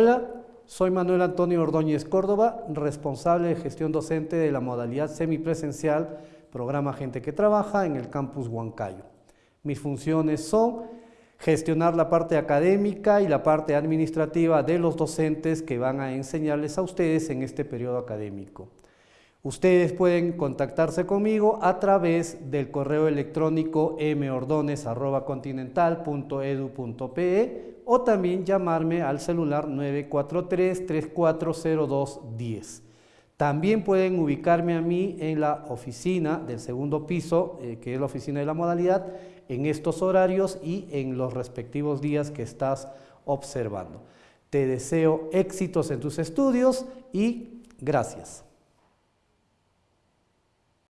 Hola, soy Manuel Antonio Ordóñez Córdoba, responsable de gestión docente de la modalidad semipresencial programa Gente que Trabaja en el campus Huancayo. Mis funciones son gestionar la parte académica y la parte administrativa de los docentes que van a enseñarles a ustedes en este periodo académico. Ustedes pueden contactarse conmigo a través del correo electrónico mordonez.continental.edu.pe o también llamarme al celular 943-340210. También pueden ubicarme a mí en la oficina del segundo piso, eh, que es la oficina de la modalidad, en estos horarios y en los respectivos días que estás observando. Te deseo éxitos en tus estudios y gracias.